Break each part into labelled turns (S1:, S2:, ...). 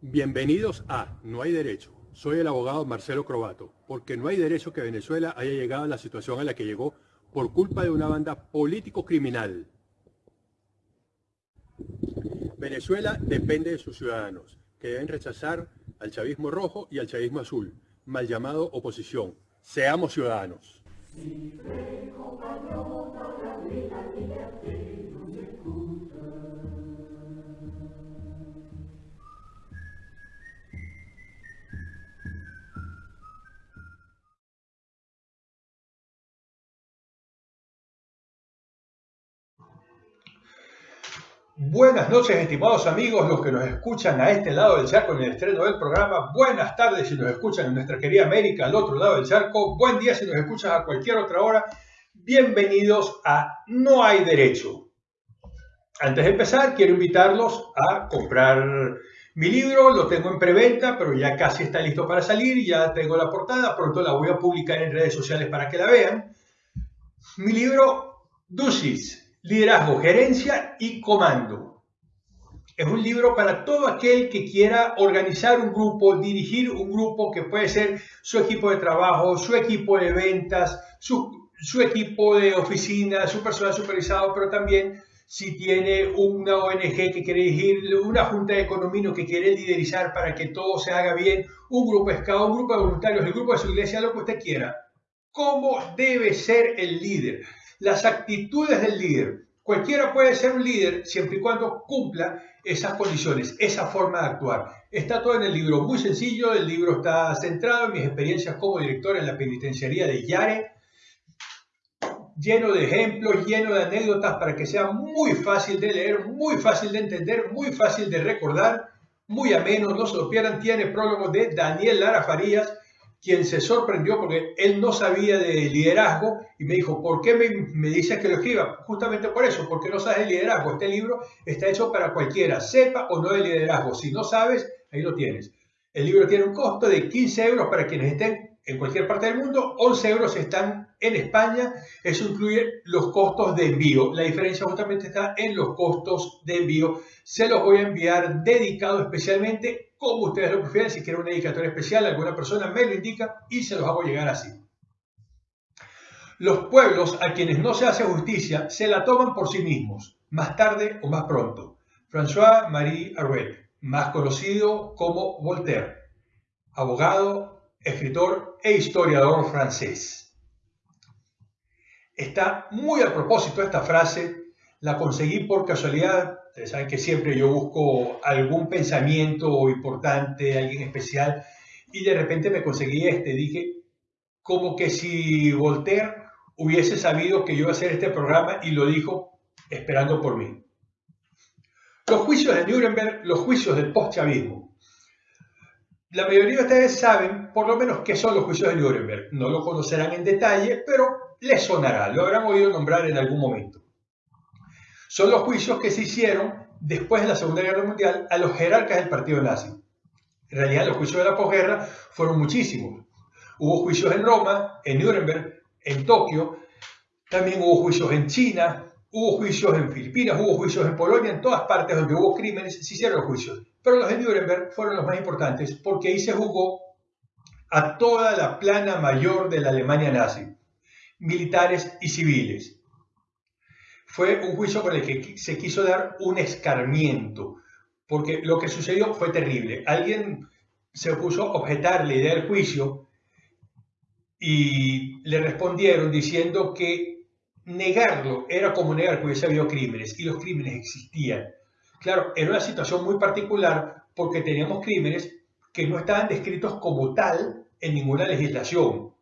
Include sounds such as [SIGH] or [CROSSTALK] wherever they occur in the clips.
S1: Bienvenidos a No hay derecho. Soy el abogado Marcelo Crobato, porque no hay derecho que Venezuela haya llegado a la situación a la que llegó por culpa de una banda político-criminal. Venezuela depende de sus ciudadanos, que deben rechazar al chavismo rojo y al chavismo azul, mal llamado oposición. Seamos ciudadanos.
S2: Si Libre compañón para la vida y Buenas noches, estimados amigos, los que nos escuchan a este lado del charco en el estreno del programa. Buenas tardes si nos escuchan en nuestra querida América, al otro lado del charco. Buen día si nos escuchan a cualquier otra hora. Bienvenidos a No hay derecho. Antes de empezar, quiero invitarlos a comprar mi libro. Lo tengo en preventa, pero ya casi está listo para salir. Ya tengo la portada. Pronto la voy a publicar en redes sociales para que la vean. Mi libro, Dusis Liderazgo, Gerencia y Comando. Es un libro para todo aquel que quiera organizar un grupo, dirigir un grupo que puede ser su equipo de trabajo, su equipo de ventas, su, equipo de oficina, su personal supervisado, pero también si tiene una ONG que quiere dirigir, una junta de economía que quiere liderizar para que todo se haga bien, un grupo de un grupo de voluntarios, el grupo de su iglesia, lo que usted quiera. ¿Cómo debe ser el líder? Las actitudes del líder. Cualquiera puede ser un líder siempre y cuando cumpla esas condiciones, esa forma de actuar. Está todo en el libro, muy sencillo. El libro está centrado en mis experiencias como director en la penitenciaría de Yare, lleno de ejemplos, lleno de anécdotas para que sea muy fácil de leer, muy fácil de entender, muy fácil de recordar, muy ameno. No se lo pierdan. Tiene prólogo de Daniel Lara Farías quien se sorprendió porque él no sabía de liderazgo y me dijo, ¿por qué me, me dices que lo escriba? Justamente por eso, porque no sabes de liderazgo. Este libro está hecho para cualquiera, sepa o no de liderazgo. Si no sabes, ahí lo tienes. El libro tiene un costo de 15 euros para quienes estén en cualquier parte del mundo, 11 euros están en España, eso incluye los costos de envío. La diferencia justamente está en los costos de envío. Se los voy a enviar dedicado especialmente como ustedes lo prefieren, si quieren un dedicatorio especial, alguna persona me lo indica y se los hago llegar así. Los pueblos a quienes no se hace justicia se la toman por sí mismos, más tarde o más pronto. François-Marie Arouet, más conocido como Voltaire, abogado, escritor e historiador francés. Está muy a propósito esta frase, la conseguí por casualidad Ustedes saben que siempre yo busco algún pensamiento importante, alguien especial, y de repente me conseguí este. Dije, como que si Voltaire hubiese sabido que yo iba a hacer este programa y lo dijo esperando por mí. Los juicios de Nuremberg, los juicios del postchavismo. La mayoría de ustedes saben por lo menos qué son los juicios de Nuremberg. No lo conocerán en detalle, pero les sonará, lo habrán oído nombrar en algún momento son los juicios que se hicieron después de la Segunda Guerra Mundial a los jerarcas del partido nazi. En realidad los juicios de la posguerra fueron muchísimos. Hubo juicios en Roma, en Nuremberg, en Tokio, también hubo juicios en China, hubo juicios en Filipinas, hubo juicios en Polonia, en todas partes donde hubo crímenes se hicieron los juicios. Pero los de Nuremberg fueron los más importantes porque ahí se jugó a toda la plana mayor de la Alemania nazi, militares y civiles fue un juicio por el que se quiso dar un escarmiento, porque lo que sucedió fue terrible. Alguien se puso a objetar la idea del juicio y le respondieron diciendo que negarlo era como negar que hubiese habido crímenes, y los crímenes existían. Claro, era una situación muy particular porque teníamos crímenes que no estaban descritos como tal en ninguna legislación.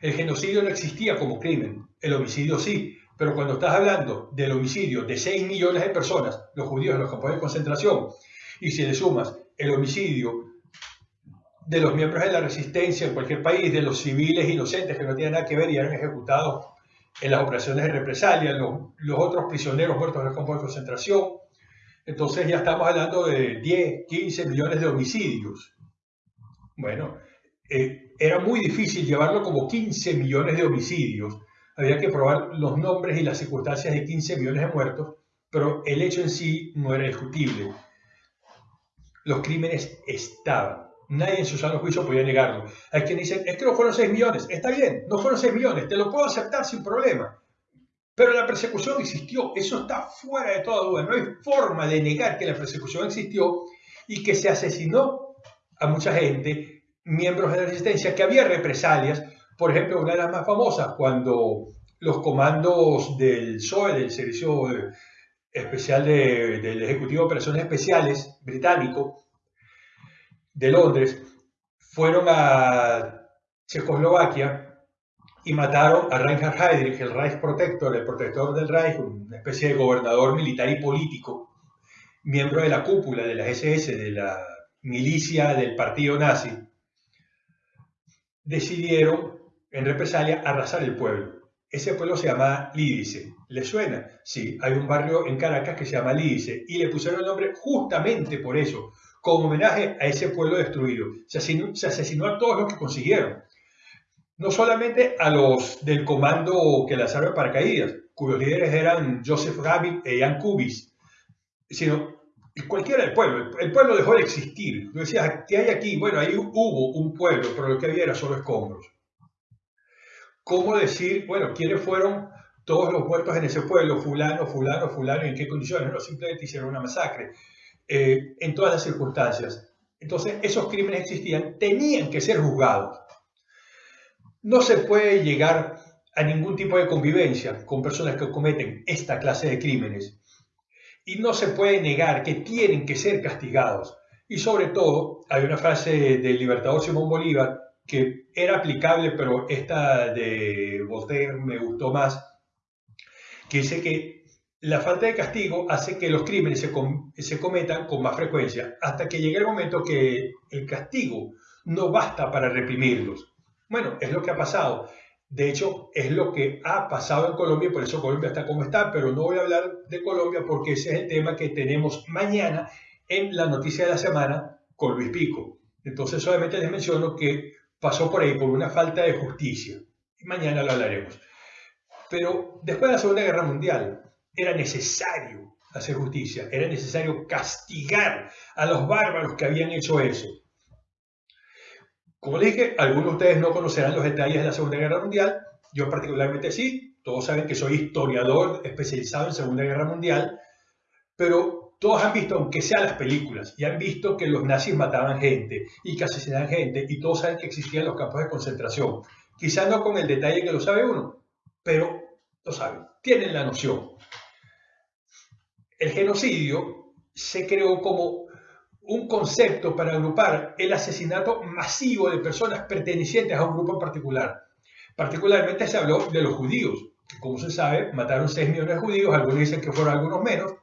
S2: El genocidio no existía como crimen, el homicidio sí, pero cuando estás hablando del homicidio de 6 millones de personas, los judíos en los campos de concentración, y si le sumas el homicidio de los miembros de la resistencia en cualquier país, de los civiles inocentes que no tienen nada que ver y eran ejecutados en las operaciones de represalia, los, otros prisioneros muertos en los campos de concentración, entonces ya estamos hablando de 10, 15 millones de homicidios. Bueno, eh, era muy difícil llevarlo como 15 millones de homicidios había que probar los nombres y las circunstancias de 15 millones de muertos, pero el hecho en sí no era discutible. Los crímenes estaban. Nadie en su sano juicio podía negarlo. Hay quien dice, es que no fueron 6 millones. Está bien, no fueron 6 millones, te lo puedo aceptar sin problema. Pero la persecución existió, eso está fuera de toda duda. No hay forma de negar que la persecución existió y que se asesinó a mucha gente, miembros de la resistencia, que había represalias. Por ejemplo, una de las más famosas, cuando los comandos del SOE, del Servicio Especial del Ejecutivo de Operaciones Especiales británico de Londres, fueron a Checoslovaquia y mataron a Reinhard Heydrich, el Reich Protector, el protector del Reich, una especie de gobernador militar y político, miembro de la cúpula de la SS, de la milicia del partido nazi, decidieron en represalia arrasar el pueblo. Ese pueblo se llama Lídice. ¿Le suena? Sí, hay un barrio en Caracas que se llama Lídice y le pusieron el nombre justamente por eso, como homenaje a ese pueblo destruido. Se asesinó, se asesinó a todos los que consiguieron no solamente a los del comando que lanzaron paracaídas, cuyos líderes eran Joseph Rabbit e Ian Kubis, sino cualquiera del pueblo. El pueblo dejó de existir. Tú decías, ¿qué hay aquí? Bueno, ahí hubo un pueblo, pero lo que había era solo escombros. ¿Cómo decir, bueno, quiénes fueron todos los muertos en ese pueblo? Fulano, fulano, fulano, ¿en qué condiciones? No, simplemente hicieron una masacre. Eh, en todas las circunstancias. Entonces, esos crímenes existían, tenían que ser juzgados. No se puede llegar a ningún tipo de convivencia con personas que cometen esta clase de crímenes. Y no se puede negar que tienen que ser castigados. Y sobre todo, hay una frase del libertador Simón Bolívar que era aplicable, pero esta de Voltaire me gustó más, que dice que la falta de castigo hace que los crímenes se, se cometan con más frecuencia, hasta que llegue el momento que el castigo no basta para reprimirlos. Bueno, es lo que ha pasado. De hecho, es lo que ha pasado en Colombia y por eso Colombia está como está, pero no voy a hablar de Colombia porque ese es el tema que tenemos mañana en la noticia de la semana con Luis Pico. Entonces solamente les menciono que pasó por ahí por una falta de justicia. Y mañana lo hablaremos. Pero después de la Segunda Guerra Mundial era necesario hacer justicia, era necesario castigar a los bárbaros que habían hecho eso. Como dije, algunos de ustedes no conocerán los detalles de la Segunda Guerra Mundial, yo particularmente sí, todos saben que soy historiador especializado en Segunda Guerra Mundial, pero todos han visto, aunque sean las películas, y han visto que los nazis mataban gente y que asesinaban gente, y todos saben que existían los campos de concentración. Quizás no con el detalle que lo sabe uno, pero lo saben, tienen la noción. El genocidio se creó como un concepto para agrupar el asesinato masivo de personas pertenecientes a un grupo en particular. Particularmente se habló de los judíos, que como se sabe, mataron 6 millones de judíos, algunos dicen que fueron algunos menos.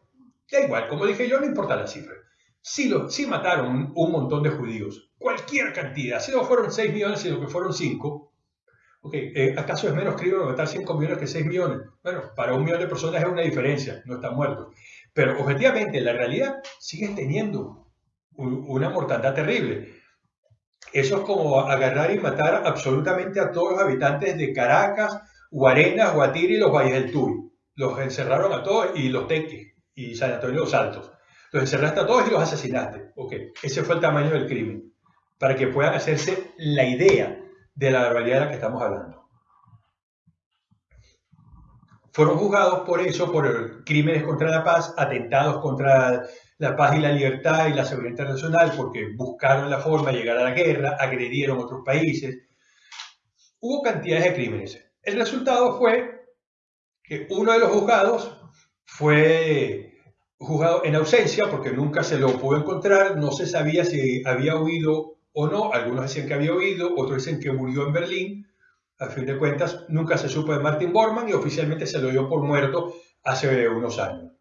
S2: Da igual, como dije yo, no importa la cifra. Sí, lo, sí mataron un montón de judíos, cualquier cantidad, si no fueron 6 millones, sino que fueron 5. Okay, eh, ¿Acaso es menos crimen matar 5 millones que 6 millones? Bueno, para un millón de personas es una diferencia, no están muertos. Pero objetivamente, la realidad sigue teniendo una mortandad terrible. Eso es como agarrar y matar absolutamente a todos los habitantes de Caracas, Guarenas, Guatire y los Valles del Tuy. Los encerraron a todos y los Teques y San Antonio los Altos. Los encerraste a todos y los asesinaste. Ok, ese fue el tamaño del crimen. Para que puedan hacerse la idea de la barbaridad de la que estamos hablando. Fueron juzgados por eso, por crímenes contra la paz, atentados contra la paz y la libertad y la seguridad internacional porque buscaron la forma de llegar a la guerra, agredieron otros países. Hubo cantidades de crímenes. El resultado fue que uno de los juzgados fue juzgado en ausencia porque nunca se lo pudo encontrar, no se sabía si había huido o no, algunos decían que había huido, otros dicen que murió en Berlín, a fin de cuentas nunca se supo de Martin Bormann y oficialmente se lo dio por muerto hace unos años.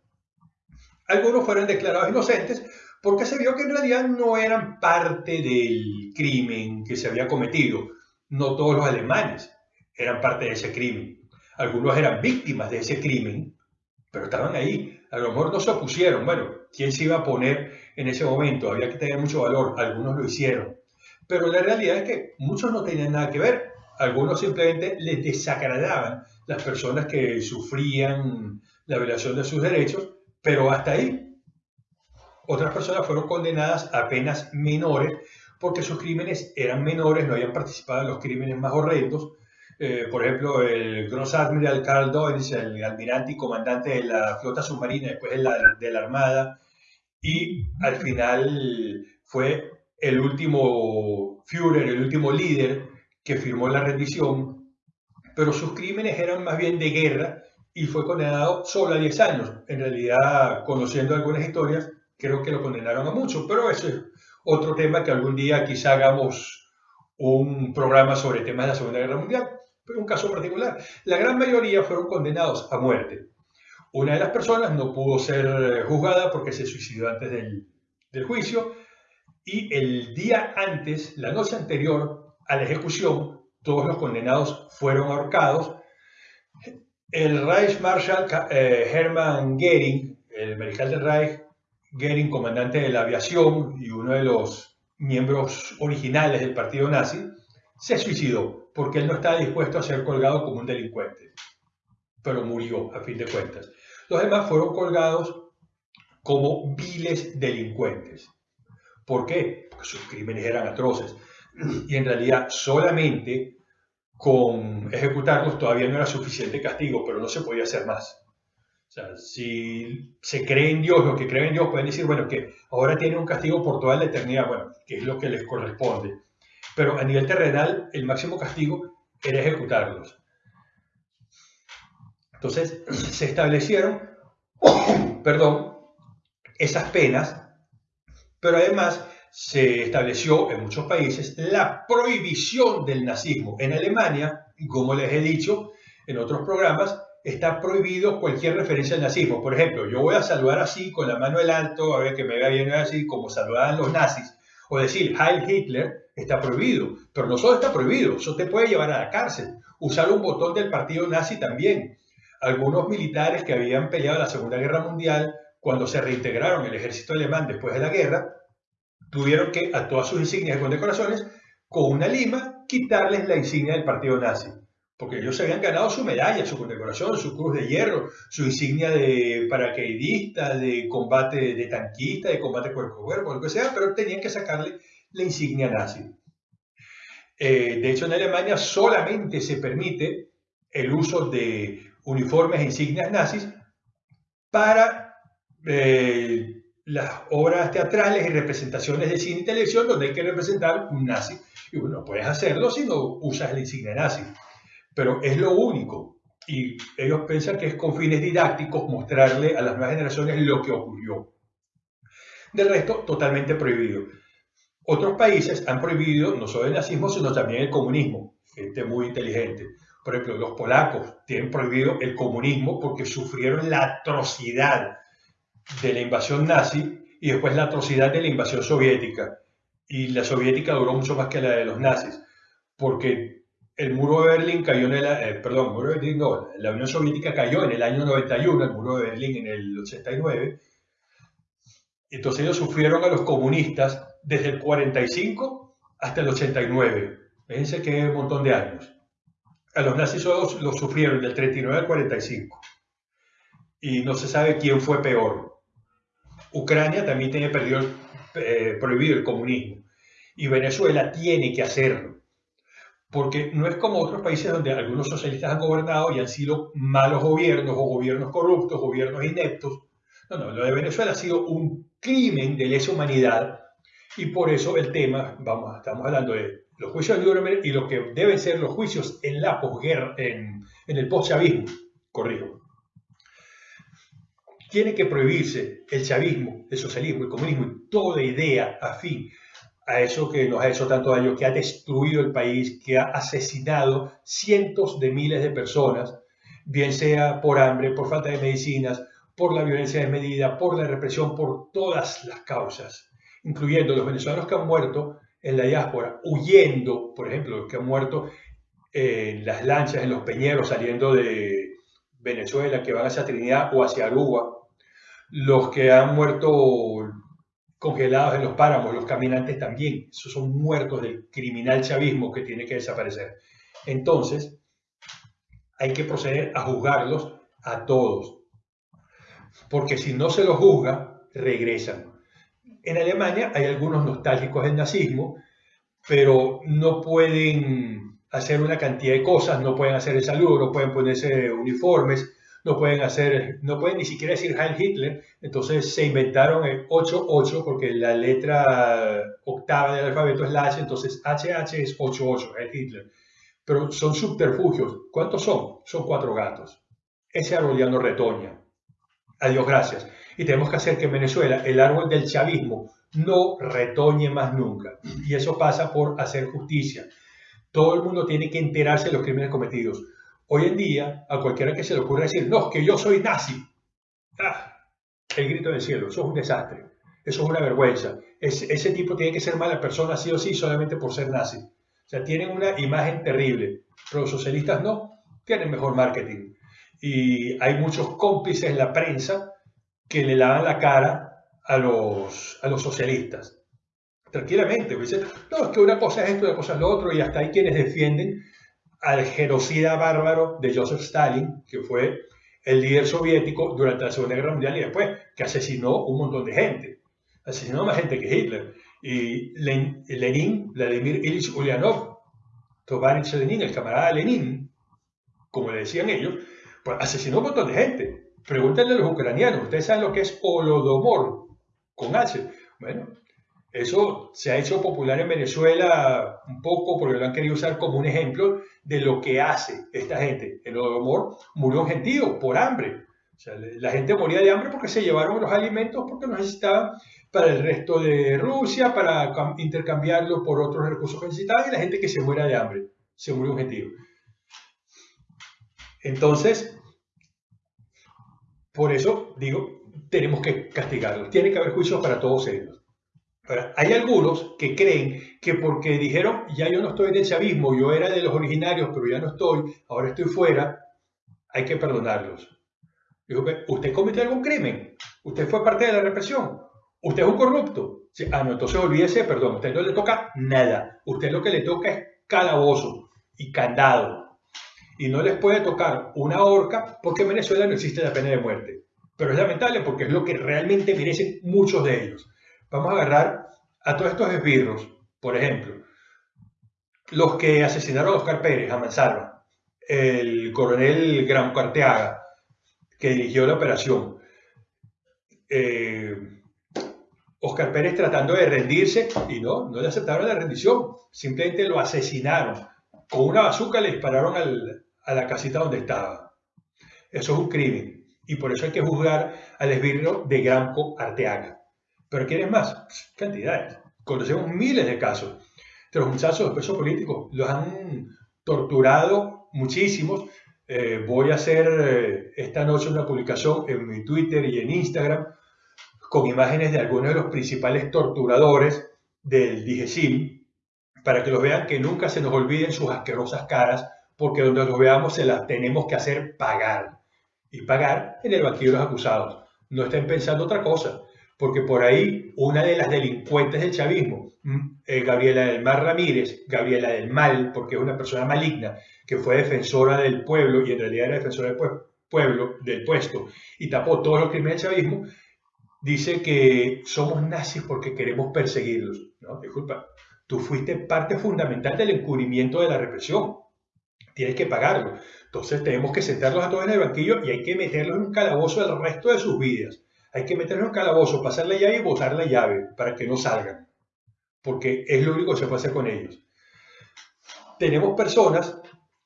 S2: Algunos fueron declarados inocentes porque se vio que en realidad no eran parte del crimen que se había cometido. No todos los alemanes eran parte de ese crimen. Algunos eran víctimas de ese crimen, pero estaban ahí. A lo mejor no se opusieron. Bueno, ¿quién se iba a poner en ese momento? Había que tener mucho valor. Algunos lo hicieron. Pero la realidad es que muchos no tenían nada que ver. Algunos simplemente les desagradaban las personas que sufrían la violación de sus derechos, pero hasta ahí. Otras personas fueron condenadas a penas menores porque sus crímenes eran menores, no habían participado en los crímenes más horrendos. Eh, por ejemplo, el Gross Admiral Carl Doyles, el almirante y comandante de la flota submarina, después de la, de la Armada, y al final fue el último Führer, el último líder que firmó la rendición, pero sus crímenes eran más bien de guerra y fue condenado solo a 10 años. En realidad, conociendo algunas historias, creo que lo condenaron a mucho, pero eso es otro tema que algún día quizá hagamos un programa sobre temas de la Segunda Guerra Mundial, pero un caso particular. La gran mayoría fueron condenados a muerte. Una de las personas no pudo ser juzgada porque se suicidó antes del, del juicio y el día antes, la noche anterior a la ejecución, todos los condenados fueron ahorcados. El Reichsmarschall eh, Hermann Goering, el mariscal del Reich, Goering, comandante de la aviación y uno de los miembros originales del partido nazi, se suicidó porque él no estaba dispuesto a ser colgado como un delincuente, pero murió a fin de cuentas. Los demás fueron colgados como viles delincuentes. ¿Por qué? Porque sus crímenes eran atroces. Y en realidad solamente con ejecutarlos todavía no era suficiente castigo, pero no se podía hacer más. O sea, si se cree en Dios, los que creen en Dios pueden decir, bueno, que ahora tienen un castigo por toda la eternidad, bueno, que es lo que les corresponde. Pero a nivel terrenal, el máximo castigo era ejecutarlos. Entonces, [CLEARS THROAT] se establecieron, [COUGHS] perdón, esas penas, pero además se estableció en muchos países la prohibición del nazismo. En Alemania, como les he dicho en otros programas, está prohibido cualquier referencia al nazismo. Por ejemplo, yo voy a saludar así con la mano en alto, a ver que me vea bien así, como saludaban los nazis, o decir Heil Hitler, está prohibido. Pero no solo está prohibido, eso te puede llevar a la cárcel. Usar un botón del partido nazi también algunos militares que habían peleado la Segunda Guerra Mundial, cuando se reintegraron el ejército alemán después de la guerra, tuvieron que a todas sus insignias y condecoraciones, con una lima, quitarles la insignia del partido nazi. Porque ellos se habían ganado su medalla, su condecoración, su cruz de hierro, su insignia de paracaidista, de combate de tanquista, de combate cuerpo a cuerpo, lo que sea, pero tenían que sacarle la insignia nazi. Eh, de hecho, en Alemania solamente se permite el uso de uniformes e insignias nazis para eh, las obras teatrales y representaciones de cine y televisión donde hay que representar un nazi. Y bueno, no puedes hacerlo si no usas la insignia nazi. Pero es lo único. Y ellos piensan que es con fines didácticos mostrarle a las nuevas generaciones lo que ocurrió. Del resto, totalmente prohibido. Otros países han prohibido no solo el nazismo, sino también el comunismo. Gente muy inteligente. Por ejemplo, los polacos tienen prohibido el comunismo porque sufrieron la atrocidad de la invasión nazi y después la atrocidad de la invasión soviética. Y la soviética duró mucho más que la de los nazis, porque el muro de Berlín cayó en el, eh, perdón, muro de Berlín no, la Unión Soviética cayó en el año 91, el muro de Berlín en el 89. Entonces ellos sufrieron a los comunistas desde el 45 hasta el 89. Fíjense que un montón de años a los nazis lo sufrieron del 39 al 45. Y no se sabe quién fue peor. Ucrania también tiene perdido, eh, prohibido el comunismo. Y Venezuela tiene que hacerlo. Porque no es como otros países donde algunos socialistas han gobernado y han sido malos gobiernos o gobiernos corruptos, gobiernos ineptos. No, no, lo de Venezuela ha sido un crimen de lesa humanidad y por eso el tema, vamos, estamos hablando de los juicios de Nuremberg y lo que deben ser los juicios en la posguerra, en, en el postchavismo, corrijo. Tiene que prohibirse el chavismo, el socialismo, el comunismo y toda idea afín a eso que nos ha hecho tanto daño, que ha destruido el país, que ha asesinado cientos de miles de personas, bien sea por hambre, por falta de medicinas, por la violencia desmedida, por la represión, por todas las causas, incluyendo los venezolanos que han muerto en la diáspora, huyendo, por ejemplo, los que han muerto en las lanchas, en los peñeros, saliendo de Venezuela, que van hacia Trinidad o hacia Aruba, los que han muerto congelados en los páramos, los caminantes también, esos son muertos del criminal chavismo que tiene que desaparecer. Entonces, hay que proceder a juzgarlos a todos. Porque si no se los juzga, regresan. En Alemania hay algunos nostálgicos del nazismo, pero no pueden hacer una cantidad de cosas, no pueden hacer el saludo, no pueden ponerse uniformes, no pueden hacer, no pueden ni siquiera decir Heil Hitler, entonces se inventaron el 8-8 porque la letra octava del alfabeto es la H, entonces HH es 8-8, Heil Hitler. Pero son subterfugios. ¿Cuántos son? Son cuatro gatos. Ese árbol ya no retoña. Adiós, gracias. Y tenemos que hacer que en Venezuela el árbol del chavismo no retoñe más nunca. Y eso pasa por hacer justicia. Todo el mundo tiene que enterarse de los crímenes cometidos. Hoy en día, a cualquiera que se le ocurra decir, no, que yo soy nazi. Ah, el grito del cielo, eso es un desastre. Eso es una vergüenza. ese tipo tiene que ser mala persona sí o sí solamente por ser nazi. O sea, tienen una imagen terrible. Pero los socialistas no, tienen mejor marketing. Y hay muchos cómplices en la prensa que le lavan la cara a los, a los socialistas. Tranquilamente, dicen, no, es que una cosa es esto, una cosa es lo otro, y hasta hay quienes defienden al genocida bárbaro de Joseph Stalin, que fue el líder soviético durante la Segunda Guerra Mundial y después, que asesinó un montón de gente. Asesinó más gente que Hitler. Y Lenin, Vladimir Ilyich Ulyanov, Tovarich Lenin, el camarada Lenin, como le decían ellos, pues asesinó un montón de gente. Pregúntenle a los ucranianos, ¿ustedes saben lo que es Holodomor con H? Bueno, eso se ha hecho popular en Venezuela un poco porque lo han querido usar como un ejemplo de lo que hace esta gente. El Holodomor murió un gentío por hambre. O la gente moría de hambre porque se llevaron los alimentos porque los necesitaban para el resto de Rusia, para intercambiarlo por otros recursos que necesitaban y la gente que se muera de hambre. Se murió un gentío. Entonces, por eso digo, tenemos que castigarlos. Tiene que haber juicios para todos ellos. Hay algunos que creen que porque dijeron, ya yo no estoy en el chavismo, yo era de los originarios, pero ya no estoy, ahora estoy fuera, hay que perdonarlos. Digo, ¿usted cometió algún crimen? ¿Usted fue parte de la represión? ¿Usted es un corrupto? Ah, no, entonces olvídese, perdón, a usted no le toca nada. Usted lo que le toca es calabozo y candado y no les puede tocar una horca porque en Venezuela no existe la pena de muerte. Pero es lamentable porque es lo que realmente merecen muchos de ellos. Vamos a agarrar a todos estos esbirros, por ejemplo, los que asesinaron a Oscar Pérez, a Mansalva, el coronel Gran Carteaga, que dirigió la operación. Eh, Oscar Pérez tratando de rendirse y no, no le aceptaron la rendición, simplemente lo asesinaron. Con una bazuca le dispararon a la casita donde estaba. Eso es un crimen y por eso hay que juzgar al esbirro de Granco Arteaga. Pero ¿quieres más? Cantidades. Conocemos miles de casos. De los muchachos de peso político los han torturado muchísimos. Eh, voy a hacer eh, esta noche una publicación en mi Twitter y en Instagram con imágenes de algunos de los principales torturadores del DIGESIM para que los vean que nunca se nos olviden sus asquerosas caras porque donde los veamos se las tenemos que hacer pagar. Y pagar en el banquillo de los acusados. No estén pensando otra cosa, porque por ahí una de las delincuentes del chavismo, mm, eh, Gabriela del Mar Ramírez, Gabriela del Mal, porque es una persona maligna, que fue defensora del pueblo y en realidad era defensora del pueblo, del puesto, y tapó todos los crímenes del chavismo, dice que somos nazis porque queremos perseguirlos. No, disculpa, tú fuiste parte fundamental del encubrimiento de la represión tienes que pagarlo. Entonces tenemos que sentarlos a todos en el banquillo y hay que meterlos en un calabozo el resto de sus vidas. Hay que meterlos en calabozo, pasar la llave y botar la llave para que no salgan. Porque es lo único que se puede hacer con ellos. Tenemos personas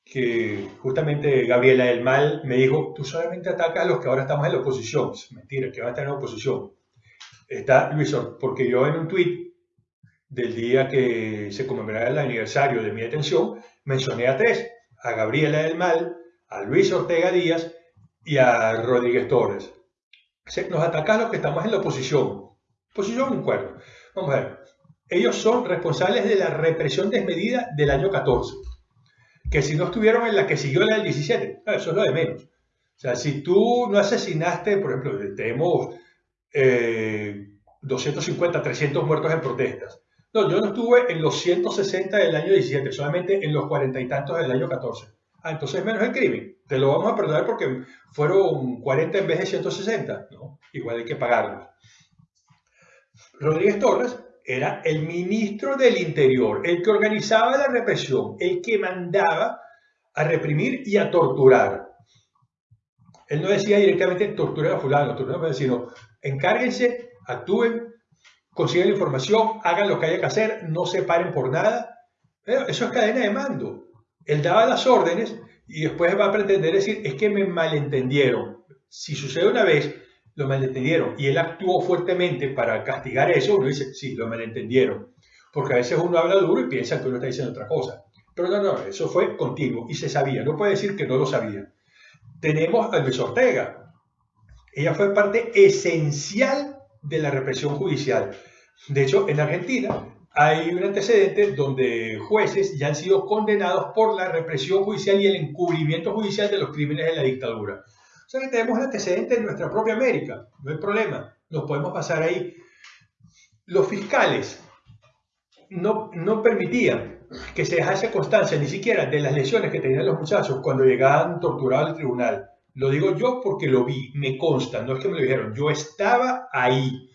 S2: que justamente Gabriela del Mal me dijo, tú solamente atacas a los que ahora estamos en la oposición. Mentira, que van a estar en la oposición. Está Luis, porque yo en un tweet del día que se conmemoraba el aniversario de mi detención, mencioné a tres a Gabriela del Mal, a Luis Ortega Díaz y a Rodríguez Torres. Nos atacan los que estamos en la oposición. Oposición un cuerno. Vamos a ver. Ellos son responsables de la represión desmedida del año 14. Que si no estuvieron en la que siguió la del 17, ah, eso es lo de menos. O sea, si tú no asesinaste, por ejemplo, tenemos 250, eh, 300 muertos en protestas. No, yo no estuve en los 160 del año 17, solamente en los cuarenta y tantos del año 14. Ah, entonces menos el crimen. Te lo vamos a perdonar porque fueron 40 en vez de 160. No, igual hay que pagarlo. Rodríguez Torres era el ministro del Interior, el que organizaba la represión, el que mandaba a reprimir y a torturar. Él no decía directamente torturar a fulano, torturar sino encárguense, actúen, consigan la información, hagan lo que haya que hacer, no se paren por nada. Pero eso es cadena de mando. Él daba las órdenes y después va a pretender decir, es que me malentendieron. Si sucede una vez, lo malentendieron y él actuó fuertemente para castigar eso, uno dice, sí, lo malentendieron. Porque a veces uno habla duro y piensa que uno está diciendo otra cosa. Pero no, no, eso fue continuo y se sabía. No puede decir que no lo sabía. Tenemos a Luis Ortega. Ella fue parte esencial de la represión judicial. De hecho, en Argentina hay un antecedente donde jueces ya han sido condenados por la represión judicial y el encubrimiento judicial de los crímenes de la dictadura. O sea que tenemos el antecedente en nuestra propia América, no hay problema, nos podemos pasar ahí. Los fiscales no, no permitían que se dejase constancia ni siquiera de las lesiones que tenían los muchachos cuando llegaban torturados al tribunal. Lo digo yo porque lo vi, me consta, no es que me lo dijeron, yo estaba ahí,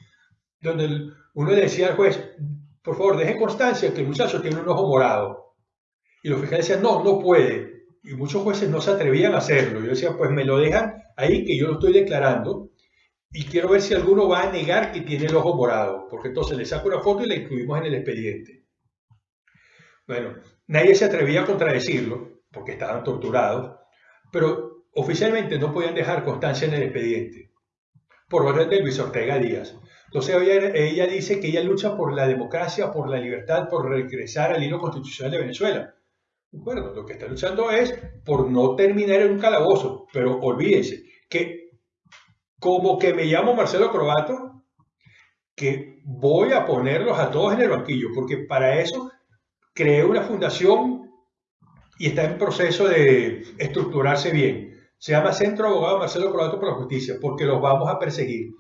S2: donde uno le decía al juez, por favor, deje constancia que el muchacho tiene un ojo morado. Y los fiscales decían, no, no puede. Y muchos jueces no se atrevían a hacerlo. Yo decía, pues me lo dejan ahí que yo lo estoy declarando y quiero ver si alguno va a negar que tiene el ojo morado, porque entonces le saco una foto y la incluimos en el expediente. Bueno, nadie se atrevía a contradecirlo, porque estaban torturados, pero oficialmente no podían dejar constancia en el expediente, por orden de Luis Ortega Díaz. Entonces ella, ella dice que ella lucha por la democracia, por la libertad, por regresar al hilo constitucional de Venezuela. Bueno, lo que está luchando es por no terminar en un calabozo, pero olvídense que como que me llamo Marcelo Croato, que voy a ponerlos a todos en el banquillo, porque para eso creé una fundación y está en proceso de estructurarse bien. Se llama Centro Abogado Marcelo Croato por la Justicia, porque los vamos a perseguir.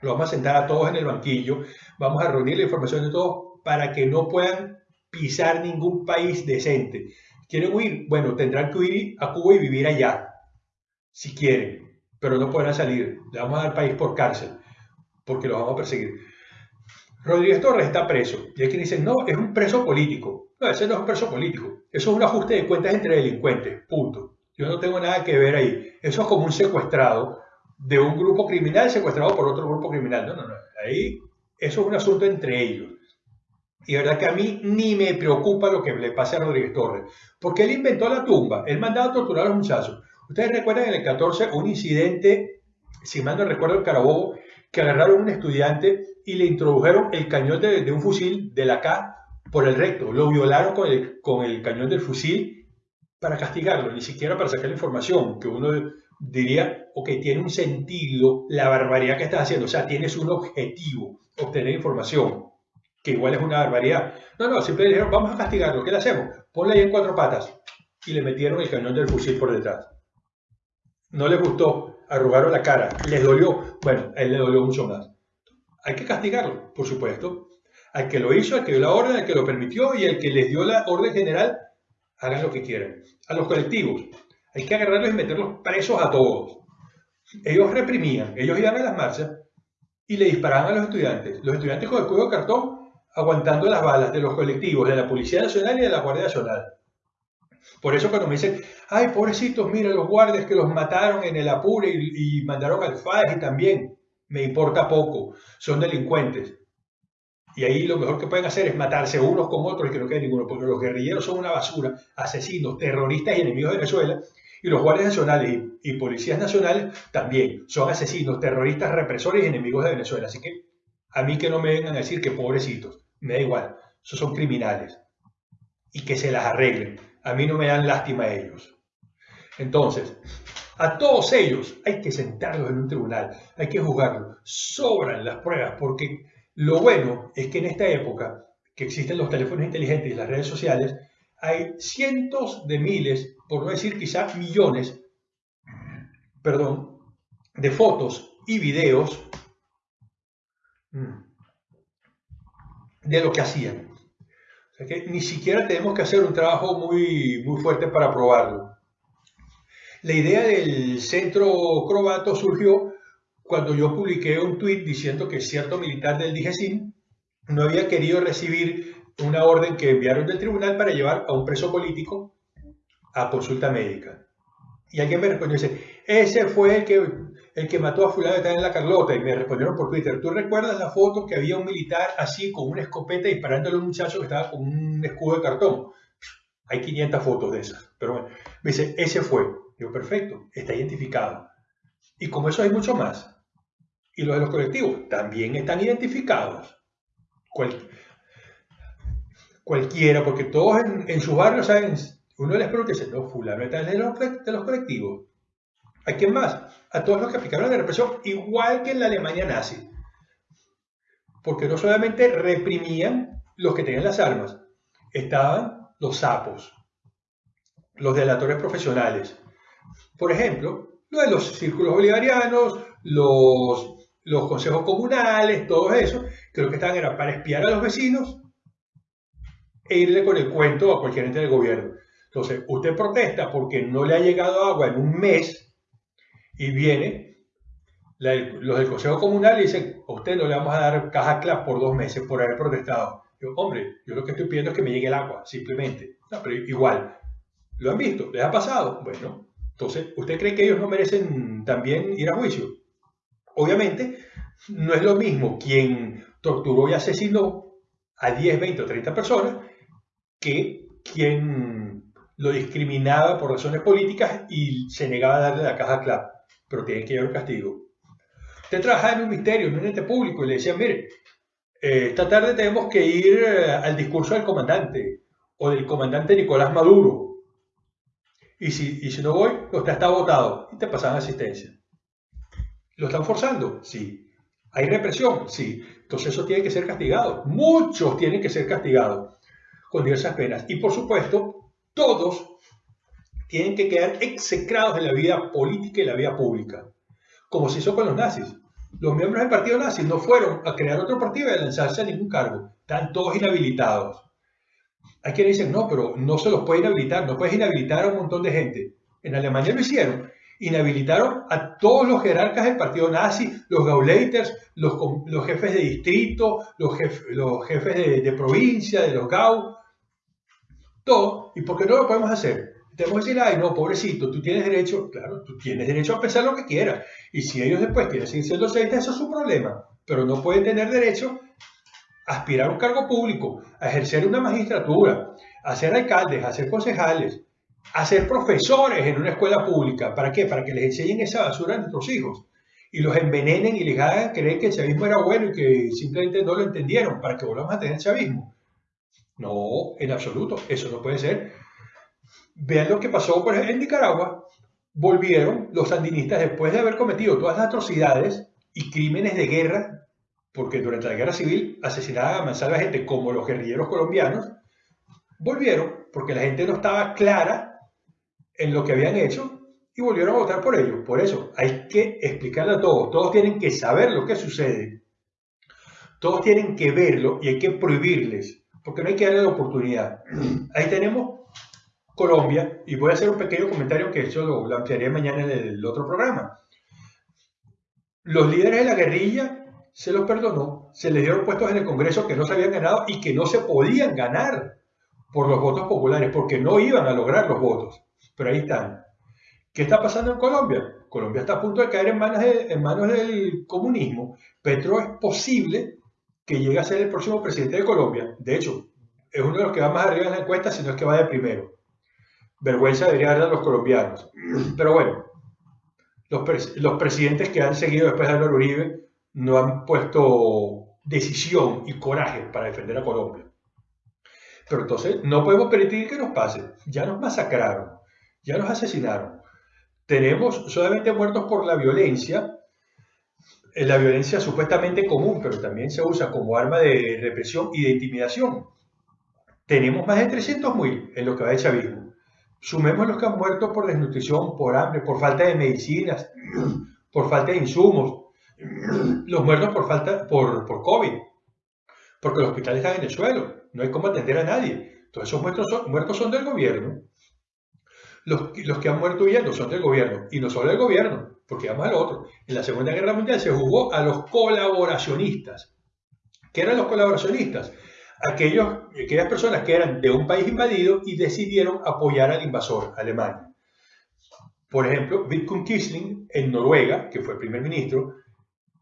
S2: Los vamos a sentar a todos en el banquillo, vamos a reunir la información de todos para que no puedan pisar ningún país decente. ¿Quieren huir? Bueno, tendrán que huir a Cuba y vivir allá, si quieren, pero no podrán salir. Le vamos a dar país por cárcel, porque lo vamos a perseguir. Rodríguez Torres está preso. Y hay quien dice, no, es un preso político. No, ese no es un preso político. Eso es un ajuste de cuentas entre delincuentes. Punto. Yo no tengo nada que ver ahí. Eso es como un secuestrado de un grupo criminal secuestrado por otro grupo criminal. No, no, no. Ahí eso es un asunto entre ellos. Y la verdad que a mí ni me preocupa lo que le pase a Rodríguez Torres, porque él inventó la tumba, él mandaba a torturar a los muchachos. Ustedes recuerdan en el 14 un incidente, si mal no recuerdo, en Carabobo, que agarraron a un estudiante y le introdujeron el cañón de, un fusil de la K por el recto, lo violaron con el, con el cañón del fusil para castigarlo, ni siquiera para sacar la información, que uno diría, ok, tiene un sentido la barbaridad que estás haciendo, o sea, tienes un objetivo, obtener información que igual es una barbaridad. No, no, siempre dijeron, vamos a castigarlo, ¿qué le hacemos? Ponle ahí en cuatro patas. Y le metieron el cañón del fusil por detrás. No les gustó, arrugaron la cara, les dolió. Bueno, a él le dolió mucho más. Hay que castigarlo, por supuesto. Al que lo hizo, al que dio la orden, al que lo permitió y al que les dio la orden general, hagan lo que quieran. A los colectivos, hay que agarrarlos y meterlos presos a todos. Ellos reprimían, ellos iban a las marchas y le disparaban a los estudiantes. Los estudiantes con el cuello de cartón aguantando las balas de los colectivos, de la Policía Nacional y de la Guardia Nacional. Por eso cuando me dicen, ay, pobrecitos, mira los guardias que los mataron en el Apure y, mandaron al FAES y también, me importa poco, son delincuentes. Y ahí lo mejor que pueden hacer es matarse unos con otros y que no quede ninguno, porque los guerrilleros son una basura, asesinos, terroristas y enemigos de Venezuela, y los guardias nacionales y, policías nacionales también son asesinos, terroristas, represores y enemigos de Venezuela. Así que a mí que no me vengan a decir que pobrecitos me da igual, esos son criminales. Y que se las arreglen. A mí no me dan lástima a ellos. Entonces, a todos ellos hay que sentarlos en un tribunal, hay que juzgarlos. Sobran las pruebas porque lo bueno es que en esta época que existen los teléfonos inteligentes y las redes sociales, hay cientos de miles, por no decir quizá millones, perdón, de fotos y videos mm, de lo que hacían. O sea que ni siquiera tenemos que hacer un trabajo muy, muy fuerte para probarlo. La idea del centro crobato surgió cuando yo publiqué un tuit diciendo que cierto militar del DGCIN no había querido recibir una orden que enviaron del tribunal para llevar a un preso político a consulta médica. Y alguien me respondió, dice, ese fue el que, el que mató a fulano de en la Carlota. Y me respondieron por Twitter, ¿tú recuerdas la foto que había un militar así con una escopeta disparándole a un muchacho que estaba con un escudo de cartón? Hay 500 fotos de esas. Pero bueno, me dice, ese fue. Digo, perfecto, está identificado. Y como eso hay mucho más. Y los de los colectivos también están identificados. cualquiera, porque todos en, en sus barrios saben, uno les pregunta y dice, no, fulano de los, de los colectivos. ¿A quién más? A todos los que aplicaron la represión, igual que en la Alemania nazi. Porque no solamente reprimían los que tenían las armas, estaban los sapos, los delatores profesionales. Por ejemplo, lo de los círculos bolivarianos, los los consejos comunales, todo eso, que lo que estaban era para espiar a los vecinos e irle con el cuento a cualquier ente del gobierno. Entonces, usted protesta porque no le ha llegado agua en un mes y viene los del consejo comunal y dicen, a usted no le vamos a dar caja clap por dos meses por haber protestado. Yo, hombre, yo lo que estoy pidiendo es que me llegue el agua, simplemente. Igual, ¿lo han visto? ¿Les ha pasado? Bueno, entonces, ¿usted cree que ellos no merecen también ir a juicio? Obviamente, no es lo mismo quien torturó y asesinó a 10, 20 o 30 personas que quien lo discriminaba por razones políticas y se negaba a darle la caja clap. Pero tiene que llevar un castigo. Usted trabajaba en un ministerio, en un ente público, y le decían, mire, eh, esta tarde tenemos que ir eh, al discurso del comandante o del comandante Nicolás Maduro. Y si, y si no voy, usted está votado. Y te pasaban asistencia. ¿Lo están forzando? Sí. ¿Hay represión? Sí. Entonces eso tiene que ser castigado. Muchos tienen que ser castigados con diversas penas. Y por supuesto, todos tienen que quedar execrados en la vida política y la vida pública, como se hizo con los nazis. Los miembros del partido nazi no fueron a crear otro partido y a lanzarse a ningún cargo. Están todos inhabilitados. Hay quienes dicen, no, pero no se los puede inhabilitar, no puedes inhabilitar a un montón de gente. En Alemania lo hicieron inhabilitaron a todos los jerarcas del partido nazi, los Gauleiters, los, jefes de distrito, los, los jefes de, de, provincia, de los Gau, todo. ¿Y por qué no lo podemos hacer? Tenemos que decir, ay, no, pobrecito, tú tienes derecho, claro, tú tienes derecho a pensar lo que quieras. Y si ellos después quieren seguir siendo sectas, eso es su problema. Pero no pueden tener derecho a aspirar a un cargo público, a ejercer una magistratura, a ser alcaldes, a ser concejales, a ser profesores en una escuela pública. ¿Para qué? Para que les enseñen esa basura a nuestros hijos y los envenenen y les hagan creer que el chavismo era bueno y que simplemente no lo entendieron para que volvamos a tener chavismo. No, en absoluto, eso no puede ser. Vean lo que pasó en Nicaragua. Volvieron los sandinistas después de haber cometido todas las atrocidades y crímenes de guerra, porque durante la guerra civil asesinaban a mansalva gente como los guerrilleros colombianos, volvieron porque la gente no estaba clara en lo que habían hecho y volvieron a votar por ellos. Por eso hay que explicarle a todos. Todos tienen que saber lo que sucede. Todos tienen que verlo y hay que prohibirles, porque no hay que darle la oportunidad. [CLEARS THROAT] Ahí tenemos Colombia y voy a hacer un pequeño comentario que eso lo, lo ampliaré mañana en el otro programa. Los líderes de la guerrilla se los perdonó, se les dieron puestos en el Congreso que no se habían ganado y que no se podían ganar por los votos populares, porque no iban a lograr los votos pero ahí están. ¿Qué está pasando en Colombia? Colombia está a punto de caer en manos, en manos del comunismo. Petro es posible que llegue a ser el próximo presidente de Colombia. De hecho, es uno de los que va más arriba en la encuesta, si no es que va de primero. Vergüenza debería dar a los colombianos. [CLEARS THROAT] Pero bueno, los, los presidentes que han seguido después de Álvaro Uribe no han puesto decisión y coraje para defender a Colombia. Pero entonces no podemos permitir que nos pase. Ya nos masacraron ya los asesinaron. Tenemos solamente muertos por la violencia, la violencia supuestamente común, pero también se usa como arma de represión y de intimidación. Tenemos más de 300.000 en lo que va de chavismo. Sumemos los que han muerto por desnutrición, por hambre, por falta de medicinas, [CLEARS THROAT] por falta de insumos, [CLEARS THROAT] los muertos por falta por, por COVID, porque los hospitales están en el suelo, no hay cómo atender a nadie. Todos esos muertos son, muertos son del gobierno los, los que han muerto huyendo son del gobierno, y no solo del gobierno, porque vamos al otro. En la Segunda Guerra Mundial se jugó a los colaboracionistas. ¿Qué eran los colaboracionistas? Aquellos, aquellas personas que eran de un país invadido y decidieron apoyar al invasor, Alemania. Por ejemplo, Vidkun Quisling en Noruega, que fue primer ministro,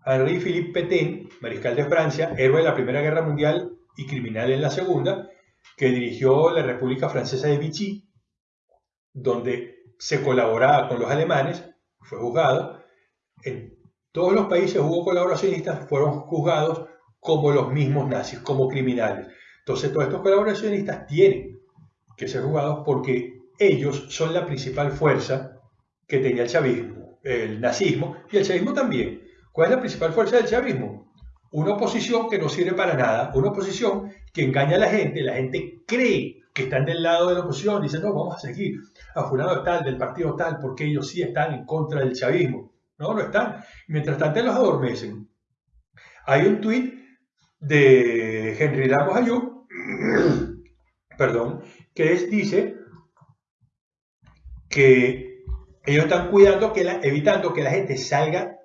S2: Henri Philippe Pétain, mariscal de Francia, héroe de la Primera Guerra Mundial y criminal en la Segunda, que dirigió la República Francesa de Vichy, donde se colaboraba con los alemanes, fue juzgado. En todos los países hubo colaboracionistas, fueron juzgados como los mismos nazis, como criminales. Entonces todos estos colaboracionistas tienen que ser juzgados porque ellos son la principal fuerza que tenía el chavismo, el nazismo y el chavismo también. ¿Cuál es la principal fuerza del chavismo? Una oposición que no sirve para nada, una oposición que engaña a la gente, la gente cree que están del lado de la oposición, dicen, no, vamos a seguir a tal, del partido tal, porque ellos sí están en contra del chavismo. No, no están. Mientras tanto los adormecen. Hay un tuit de Henry Lagos Ayub, [CLEARS THROAT] perdón, que dice que ellos están cuidando, que evitando que la gente salga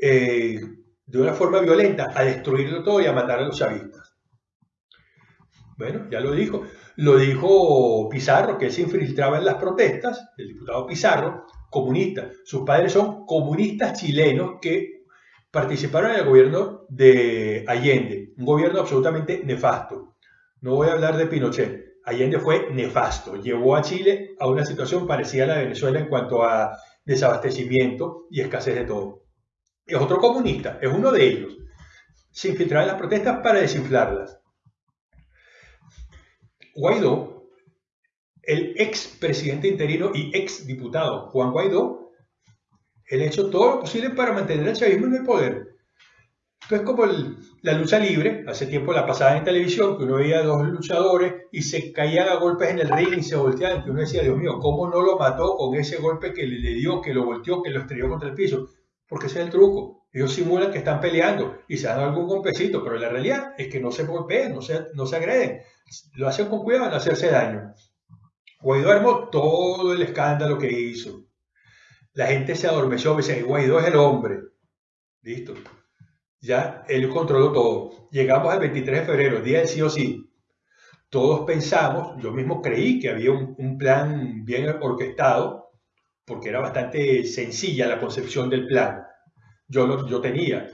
S2: eh, de una forma violenta a destruirlo todo y a matar a los chavistas. Bueno, ya lo dijo. Lo dijo Pizarro, que se infiltraba en las protestas, el diputado Pizarro, comunista. Sus padres son comunistas chilenos que participaron en el gobierno de Allende, un gobierno absolutamente nefasto. No voy a hablar de Pinochet. Allende fue nefasto, llevó a Chile a una situación parecida a la de Venezuela en cuanto a desabastecimiento y escasez de todo es otro comunista, es uno de ellos. Se infiltraba en las protestas para desinflarlas. Guaidó, el ex presidente interino y ex diputado Juan Guaidó, él ha hecho todo lo posible para mantener el chavismo en el poder. Entonces, como la lucha libre, hace tiempo la pasada en televisión, que uno veía a dos luchadores y se caían a golpes en el ring y se volteaban, que uno decía, Dios mío, ¿cómo no lo mató con ese golpe que le dio, que lo volteó, que lo estrelló contra el piso? Porque ese es el truco. Ellos simulan que están peleando y se dan algún golpecito, pero la realidad es que no se golpean, no se, no se agreden. Lo hacen con cuidado de no hacerse daño. Guaidó armó todo el escándalo que hizo. La gente se adormeció, me dice, Guaidó es el hombre. Listo. Ya él controló todo. Llegamos al 23 de febrero, día del sí o sí. Todos pensamos, yo mismo creí que había un, un plan bien orquestado, porque era bastante sencilla la concepción del plan. Yo, yo tenía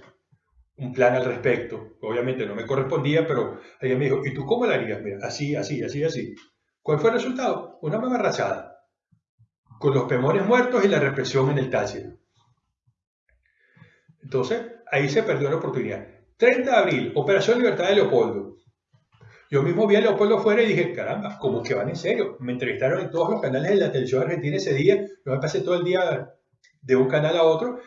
S2: un plan al respecto. Obviamente no me correspondía, pero alguien me dijo, ¿y tú cómo lo harías? Mira, así, así, así, así. ¿Cuál fue el resultado? Una mamarrachada. Con los pemores muertos y la represión en el Táchira. Entonces, ahí se perdió la oportunidad. 30 de abril, Operación Libertad de Leopoldo. Yo mismo vi a Leopoldo fuera y dije, caramba, ¿cómo que van en serio? Me entrevistaron en todos los canales de la televisión argentina ese día. Yo me pasé todo el día de un canal a otro.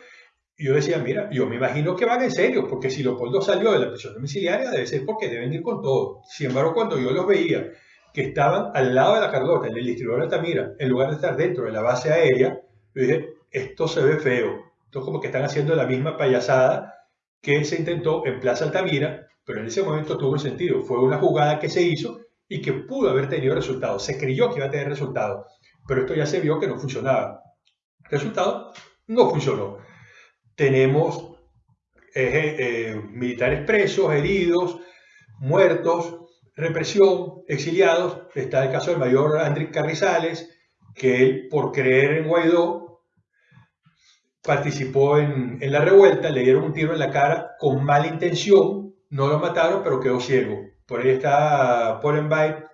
S2: Y yo decía, mira, yo me imagino que van en serio, porque si Leopoldo salió de la prisión domiciliaria, debe ser porque deben ir con todo. Sin embargo, cuando yo los veía que estaban al lado de la Carlota, en el distribuidor de Altamira, en lugar de estar dentro de la base aérea, yo dije, esto se ve feo. Esto como que están haciendo la misma payasada que se intentó en Plaza Altamira pero en ese momento tuvo sentido. Fue una jugada que se hizo y que pudo haber tenido resultados. Se creyó que iba a tener resultados, pero esto ya se vio que no funcionaba. Resultado, no funcionó. Tenemos eh, eh, militares presos, heridos, muertos, represión, exiliados. Está el caso del mayor Andrés Carrizales, que él, por creer en Guaidó, participó en, en la revuelta, le dieron un tiro en la cara con mala intención, no lo mataron, pero quedó ciego. Por ahí está Byte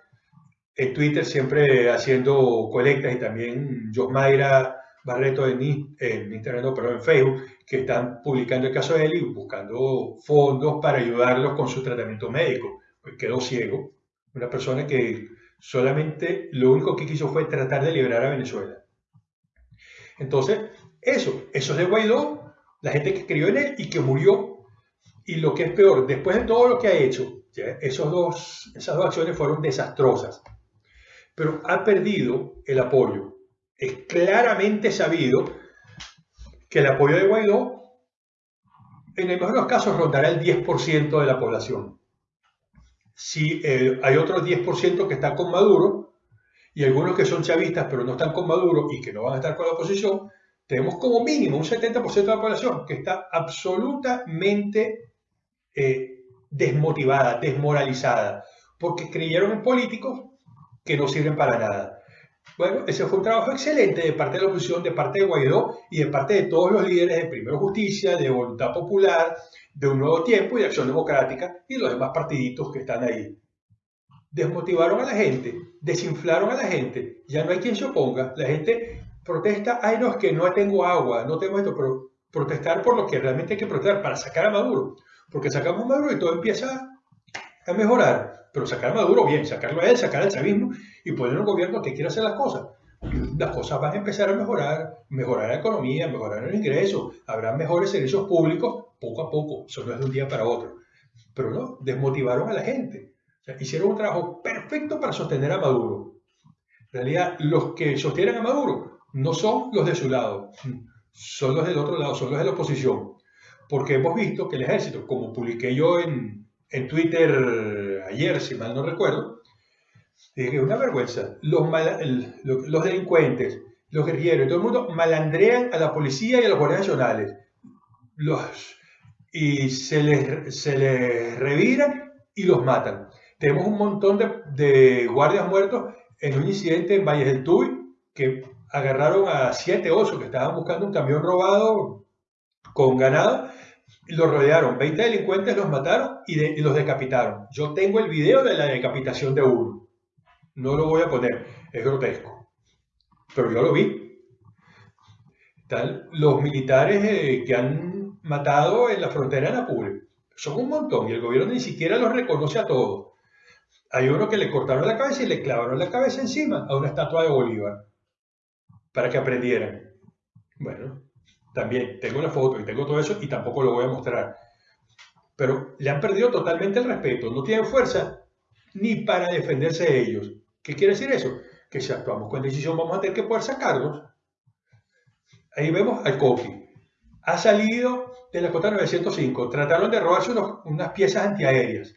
S2: en Twitter siempre haciendo colectas y también Mayra Barreto en, en Instagram, pero en Facebook, que están publicando el caso de él y buscando fondos para ayudarlos con su tratamiento médico. Pues quedó ciego. Una persona que solamente lo único que quiso fue tratar de liberar a Venezuela. Entonces, eso, eso es de Guaidó, la gente que creyó en él y que murió y lo que es peor, después de todo lo que ha hecho, Esos dos, esas dos acciones fueron desastrosas, pero ha perdido el apoyo. Es claramente sabido que el apoyo de Guaidó, en el mejor de los casos, rondará el 10% de la población. Si eh, hay otro 10% que está con Maduro, y algunos que son chavistas pero no están con Maduro y que no van a estar con la oposición, tenemos como mínimo un 70% de la población que está absolutamente eh, desmotivada, desmoralizada, porque creyeron en políticos que no sirven para nada. Bueno, ese fue un trabajo excelente de parte de la oposición, de parte de Guaidó y de parte de todos los líderes de Primero Justicia, de Voluntad Popular, de Un Nuevo Tiempo y de Acción Democrática y los demás partiditos que están ahí. Desmotivaron a la gente, desinflaron a la gente, ya no hay quien se oponga, la gente protesta, ay no, es que no tengo agua, no tengo esto, pero protestar por lo que realmente hay que protestar, para sacar a Maduro, porque sacamos Maduro y todo empieza a mejorar, pero sacar a Maduro bien, sacarlo a él, sacar al chavismo y poner un gobierno que quiera hacer las cosas. Las cosas van a empezar a mejorar, mejorar la economía, mejorar el ingreso, habrá mejores servicios públicos poco a poco, eso no es de un día para otro. Pero no, desmotivaron a la gente. hicieron un trabajo perfecto para sostener a Maduro. En realidad, los que sostienen a Maduro no son los de su lado, son los del otro lado, son los de la oposición. Porque hemos visto que el ejército, como publiqué yo en, en Twitter ayer, si mal no recuerdo, es una vergüenza. Los, los delincuentes, los guerrilleros todo el mundo malandrean a la policía y a los guardias nacionales. Los, y se les, se les reviran y los matan. Tenemos un montón de, de guardias muertos en un incidente en Valles del Tuy que agarraron a siete osos que estaban buscando un camión robado con ganado los rodearon, 20 delincuentes los mataron y, los decapitaron. Yo tengo el video de la decapitación de uno. No lo voy a poner, es grotesco. Pero yo lo vi. Los militares eh, que han matado en la frontera de Apure. Son un montón y el gobierno ni siquiera los reconoce a todos. Hay uno que le cortaron la cabeza y le clavaron la cabeza encima a una estatua de Bolívar para que aprendieran. Bueno, también tengo la foto y tengo todo eso y tampoco lo voy a mostrar. Pero le han perdido totalmente el respeto, no tienen fuerza ni para defenderse de ellos. ¿Qué quiere decir eso? Que si actuamos con decisión vamos a tener que poder sacarlos. Ahí vemos al Coqui. Ha salido de la cota 905. Trataron de robarse unas piezas antiaéreas.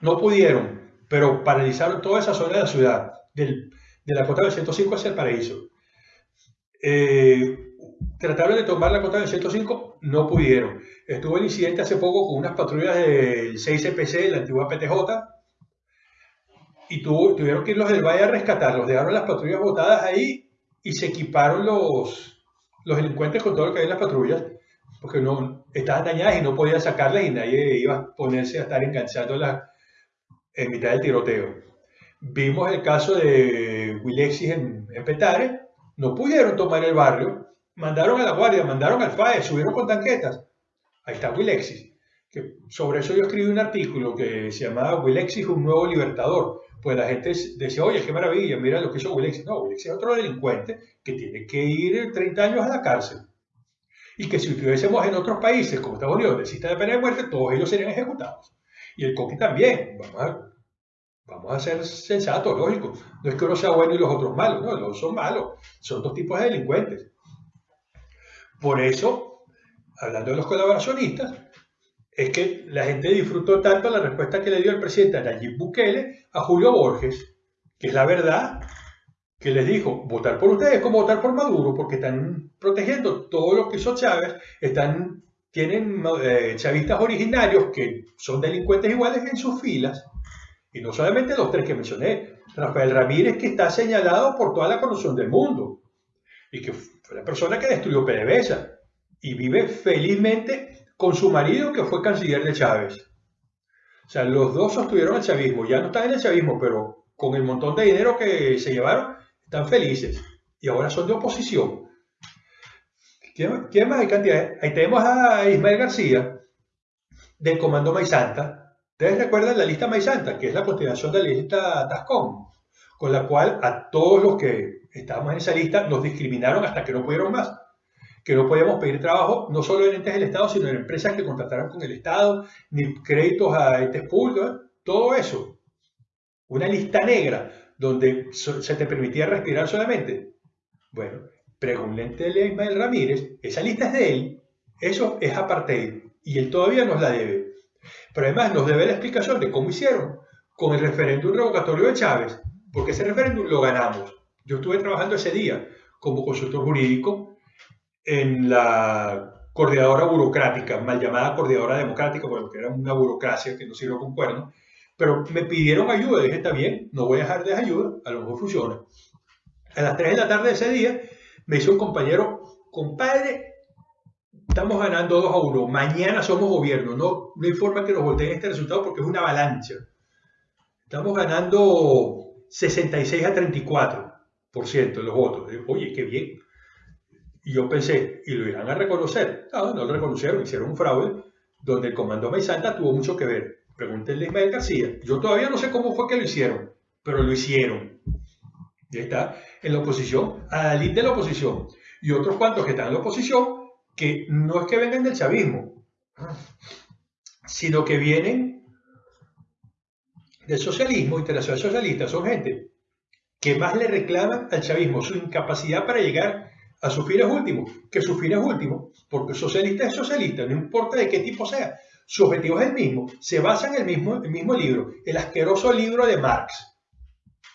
S2: No pudieron, pero paralizaron toda esa zona de la ciudad, de la cota 905 hacia el paraíso. Eh, trataron de tomar la cota del 105, no pudieron. Estuvo el incidente hace poco con unas patrullas del 6CPC, la antigua PTJ, y tuvieron que ir los del Valle a rescatarlos. Dejaron las patrullas botadas ahí y se equiparon los, los delincuentes con todo lo que hay en las patrullas, porque no estaban dañadas y no podían sacarlas y nadie iba a ponerse a estar enganchándolas en mitad del tiroteo. Vimos el caso de Wilexis en, en Petare, no pudieron tomar el barrio mandaron a la guardia, mandaron al FAE, subieron con tanquetas. Ahí está Wilexis. Que sobre eso yo escribí un artículo que se llamaba Wilexis, un nuevo libertador. Pues la gente decía, oye, qué maravilla, mira lo que hizo Wilexis. No, Wilexis es otro delincuente que tiene que ir 30 años a la cárcel. Y que si estuviésemos en otros países, como Estados Unidos, del sistema de pena de muerte, todos ellos serían ejecutados. Y el Coqui también. Vamos a, vamos a ser sensatos, lógico. No es que uno sea bueno y los otros malos, no, los son malos. Son dos tipos de delincuentes. Por eso, hablando de los colaboracionistas, es que la gente disfrutó tanto la respuesta que le dio el presidente Nayib Bukele a Julio Borges, que es la verdad, que les dijo, votar por ustedes es como votar por Maduro, porque están protegiendo todo lo que hizo Chávez, están, tienen eh, chavistas originarios que son delincuentes iguales en sus filas, y no solamente los tres que mencioné, Rafael Ramírez, que está señalado por toda la corrupción del mundo, y que fue la persona que destruyó PDVSA y vive felizmente con su marido que fue canciller de Chávez. O sea, los dos sostuvieron el chavismo, ya no están en el chavismo, pero con el montón de dinero que se llevaron, están felices y ahora son de oposición. ¿Quién, más hay cantidad? Ahí tenemos a Ismael García del Comando Maizanta. Ustedes recuerdan la lista Maizanta, que es la continuación de la lista Tascón, con la cual a todos los que estábamos en esa lista, nos discriminaron hasta que no pudieron más. Que no podíamos pedir trabajo no solo en entes del Estado, sino en empresas que contrataran con el Estado, ni créditos a entes públicos, todo eso. Una lista negra donde se te permitía respirar solamente. Bueno, pregúntenle a Ismael Ramírez, esa lista es de él, eso es apartheid y él todavía nos la debe. Pero además nos debe la explicación de cómo hicieron con el referéndum revocatorio de Chávez porque ese referéndum lo ganamos. Yo estuve trabajando ese día como consultor jurídico en la coordinadora burocrática, mal llamada coordinadora democrática, porque era una burocracia que no sirve con cuernos, pero me pidieron ayuda, dije, está bien, no voy a dejar de ayuda, a lo mejor funciona. A las 3 de la tarde de ese día me hizo un compañero, compadre, estamos ganando 2 a 1, mañana somos gobierno, no, no hay forma que nos volteen este resultado porque es una avalancha. Estamos ganando 66 a 34% de los votos. Oye, qué bien. Y yo pensé, ¿y lo irán a reconocer? No, no lo reconocieron, hicieron un fraude donde el comando Maizanta tuvo mucho que ver. Pregúntenle Ismael García. Yo todavía no sé cómo fue que lo hicieron, pero lo hicieron. Y está en la oposición, a la de la oposición. Y otros cuantos que están en la oposición, que no es que vengan del chavismo, sino que vienen del socialismo, internacional socialista. Son gente que más le reclaman al chavismo su incapacidad para llegar a sus fines últimos, que sus fines últimos, porque socialista es socialista, no importa de qué tipo sea, su objetivo es el mismo, se basa en el mismo, el mismo libro, el asqueroso libro de Marx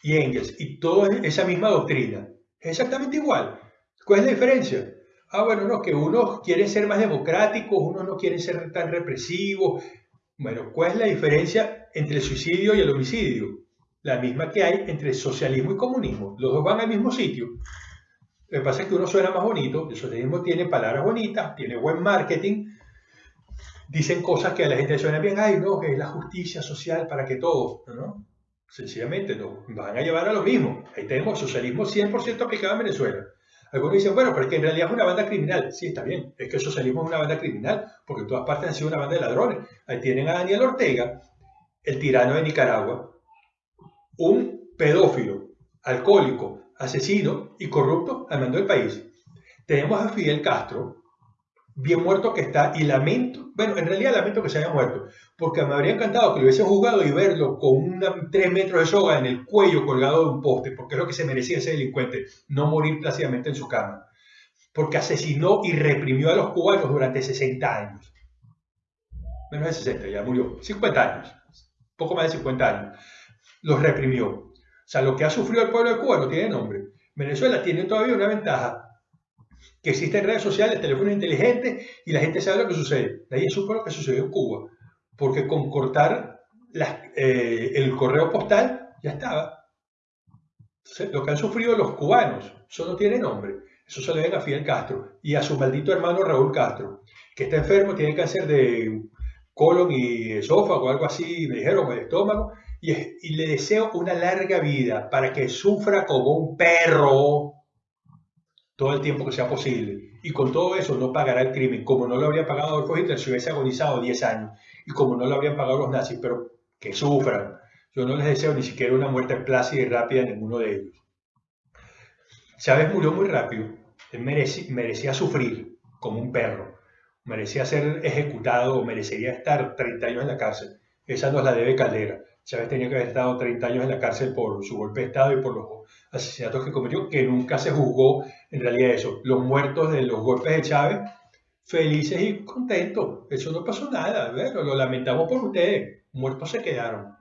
S2: y Engels, y toda esa misma doctrina. Es exactamente igual. ¿Cuál es la diferencia? Ah, bueno, no, que unos quieren ser más democráticos, unos no quieren ser tan represivos. Bueno, ¿cuál es la diferencia entre el suicidio y el homicidio? La misma que hay entre socialismo y comunismo. Los dos van al mismo sitio. Lo que pasa es que uno suena más bonito, el socialismo tiene palabras bonitas, tiene buen marketing, dicen cosas que a la gente le suenan bien, ay, no, es la justicia social para que todos, ¿no? Sencillamente no, van a llevar a lo mismo. Ahí tenemos socialismo 100% aplicado en Venezuela. Algunos dicen, bueno, pero es que en realidad es una banda criminal. Sí, está bien, es que el socialismo es una banda criminal, porque en todas partes han sido una banda de ladrones. Ahí tienen a Daniel Ortega, el tirano de Nicaragua, un pedófilo, alcohólico, asesino y corrupto al mando del país. Tenemos a Fidel Castro, bien muerto que está, y lamento, bueno, en realidad lamento que se haya muerto, porque me habría encantado que lo hubiesen juzgado y verlo con una, tres metros de soga en el cuello colgado de un poste, porque es lo que se merecía ese delincuente, no morir plácidamente en su cama, porque asesinó y reprimió a los cubanos durante 60 años. Menos de 60, ya murió, 50 años, poco más de 50 años. Los reprimió. O sea, lo que ha sufrido el pueblo de Cuba no tiene nombre. Venezuela tiene todavía una ventaja, que existen redes sociales, teléfonos inteligentes y la gente sabe lo que sucede. De ahí supo lo que sucedió en Cuba, porque con cortar eh, el correo postal ya estaba. lo que han sufrido los cubanos, eso no tiene nombre. Eso se le ven a Fidel Castro y a su maldito hermano Raúl Castro, que está enfermo, tiene cáncer de colon y esófago algo así, me dijeron, el estómago, y, le deseo una larga vida para que sufra como un perro todo el tiempo que sea posible. Y con todo eso no pagará el crimen, como no lo habría pagado Adolfo Hitler si hubiese agonizado 10 años, y como no lo habrían pagado los nazis, pero que sufran. Yo no les deseo ni siquiera una muerte plácida y rápida a ninguno de ellos. Chávez murió muy rápido. Él merecía, merecía sufrir como un perro. Merecía ser ejecutado o merecería estar 30 años en la cárcel. Esa nos la debe Caldera. Chávez tenía que haber estado 30 años en la cárcel por su golpe de Estado y por los asesinatos que cometió, que nunca se juzgó en realidad eso. Los muertos de los golpes de Chávez, felices y contentos. Eso no pasó nada, lo lamentamos por ustedes. Muertos se quedaron.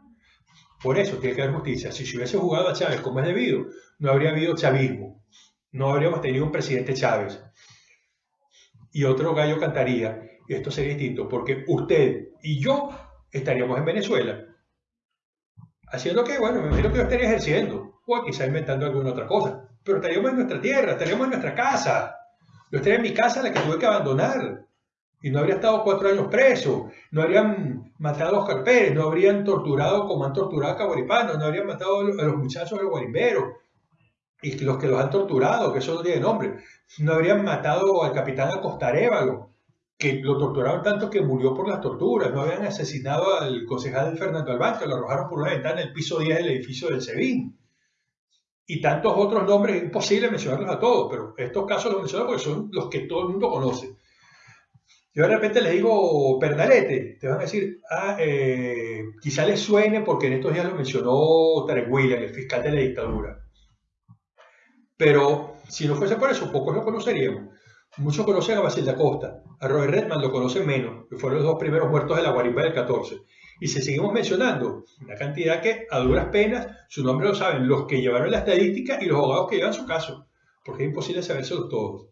S2: Por eso tiene que haber justicia. Si se hubiese jugado a Chávez como es debido, no habría habido chavismo. No habríamos tenido un presidente Chávez. Y otro gallo cantaría, y esto sería distinto, porque usted y yo estaríamos en Venezuela haciendo que, bueno, me imagino que yo estaría ejerciendo, o quizá inventando alguna otra cosa, pero estaríamos en nuestra tierra, estaríamos en nuestra casa. Yo estaría en mi casa, la que tuve que abandonar, y no habría estado cuatro años preso, no habrían matado a Oscar Pérez, no habrían torturado como han torturado a Caboripano, no habrían matado a los muchachos de los guarimberos, y los que los han torturado, que eso no tiene nombre, no habrían matado al capitán Acostarévalo, que lo torturaron tanto que murió por las torturas. No habían asesinado al concejal Fernando Albán, que lo arrojaron por una ventana en el piso 10 del edificio del SEBIN. Y tantos otros nombres, es imposible mencionarlos a todos, pero estos casos los menciono porque son los que todo el mundo conoce. Yo de repente les digo Pernalete, te van a decir, ah, eh, quizá les suene porque en estos días lo mencionó Tarek William, el fiscal de la dictadura. Pero si no fuese por eso, pocos lo conoceríamos. Muchos conocen a Basil da Costa, a Robert Redman lo conocen menos, que fueron los dos primeros muertos de la guarimba del 14. Y si seguimos mencionando una cantidad que a duras penas, su nombre lo saben los que llevaron la estadística y los abogados que llevan su caso, porque es imposible sabérselos todos.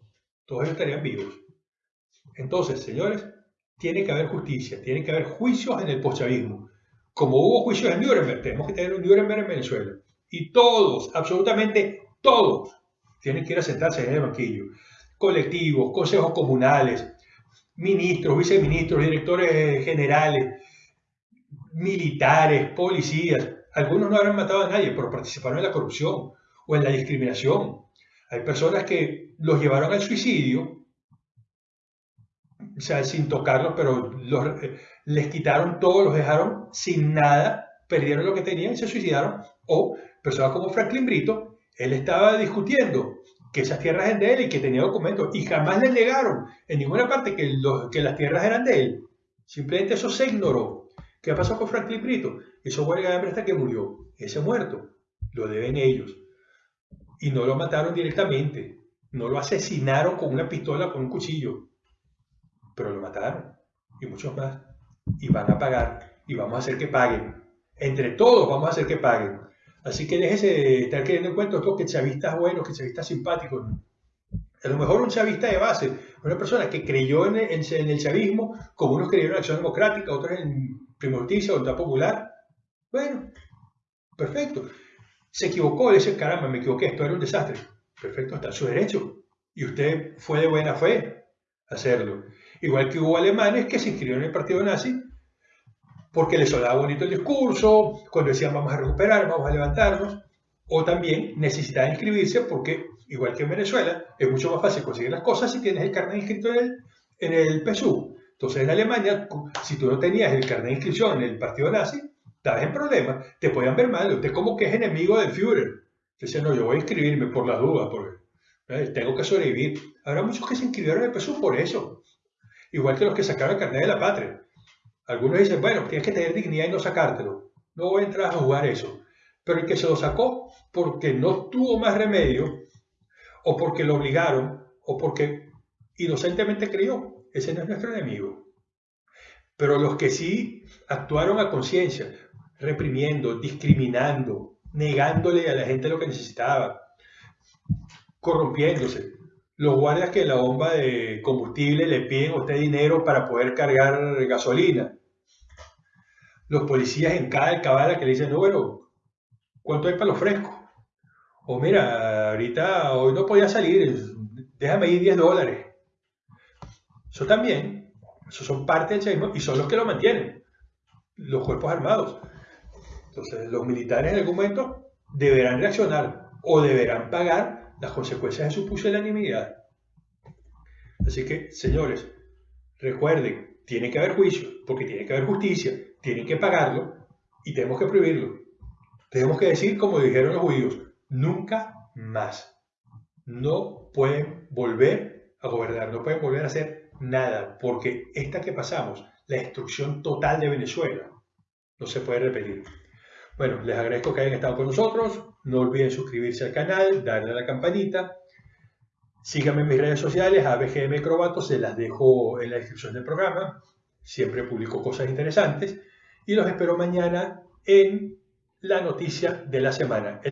S2: Todos ellos estarían vivos. Entonces, señores, tiene que haber justicia, tiene que haber juicios en el poschavismo. Como hubo juicios en Nuremberg, tenemos que tener un Nuremberg en Venezuela. Y todos, absolutamente todos, tienen que ir a sentarse en el banquillo. Colectivos, consejos comunales, ministros, viceministros, directores generales, militares, policías. Algunos no habrán matado a nadie, pero participaron en la corrupción o en la discriminación. Hay personas que los llevaron al suicidio, o sea, sin tocarlos, pero eh, les quitaron todo, los dejaron sin nada, perdieron lo que tenían y se suicidaron. O personas como Franklin Brito, él estaba discutiendo que esas tierras eran de él y que tenía documentos y jamás le negaron en ninguna parte que, las tierras eran de él. Simplemente eso se ignoró. ¿Qué pasó con Franklin Brito? Eso huelga de hambre hasta que murió. Ese muerto lo deben ellos. Y no lo mataron directamente. No lo asesinaron con una pistola con un cuchillo. Pero lo mataron. Y muchos más. Y van a pagar. Y vamos a hacer que paguen. Entre todos vamos a hacer que paguen. Así que déjese de estar queriendo en cuenta que chavistas buenos, que chavistas simpáticos. A lo mejor un chavista de base, una persona que creyó en el, chavismo, como unos creyeron en Acción Democrática, otros en Primo Justicia, Voluntad Popular. Bueno, perfecto. Se equivocó, le dice, caramba, me equivoqué, esto era un desastre. Perfecto, está en su derecho. Y usted fue de buena fe hacerlo. Igual que hubo alemanes que se inscribieron en el partido nazi porque les sonaba bonito el discurso, cuando decían vamos a recuperar, vamos a levantarnos, o también necesitaban inscribirse porque, igual que en Venezuela, es mucho más fácil conseguir las cosas si tienes el carnet inscrito en el, en el PSU. Entonces en Alemania, si tú no tenías el carnet de inscripción en el partido nazi, estabas en problemas, te podían ver mal, usted como que es enemigo del Führer. Entonces, no, yo voy a inscribirme por las dudas, porque ¿eh? tengo que sobrevivir. Habrá muchos que se inscribieron en el PSU por eso. Igual que los que sacaron el carnet de la patria. Algunos dicen, bueno, tienes que tener dignidad y no sacártelo. No voy a jugar eso. Pero el que se lo sacó porque no tuvo más remedio, o porque lo obligaron, o porque inocentemente creyó, ese no es nuestro enemigo. Pero los que sí actuaron a conciencia, reprimiendo, discriminando, negándole a la gente lo que necesitaba, corrompiéndose. Los guardias que la bomba de combustible le piden a usted dinero para poder cargar gasolina los policías en cada alcabala que le dicen, no, bueno, ¿cuánto hay para los frescos? O mira, ahorita hoy no podía salir, déjame ir 10 dólares. Eso también, eso son parte del chavismo y son los que lo mantienen, los cuerpos armados. Entonces, los militares en algún momento deberán reaccionar o deberán pagar las consecuencias de su pusilanimidad. Así que, señores, recuerden, tiene que haber juicio, porque tiene que haber justicia, tienen que pagarlo y tenemos que prohibirlo. Tenemos que decir, como dijeron los judíos, nunca más. No pueden volver a gobernar, no pueden volver a hacer nada, porque esta que pasamos, la destrucción total de Venezuela, no se puede repetir. Bueno, les agradezco que hayan estado con nosotros. No olviden suscribirse al canal, darle a la campanita. Síganme en mis redes sociales, ABGM Crobato, se las dejo en la descripción del programa. Siempre publico cosas interesantes y los espero mañana en la noticia de la semana.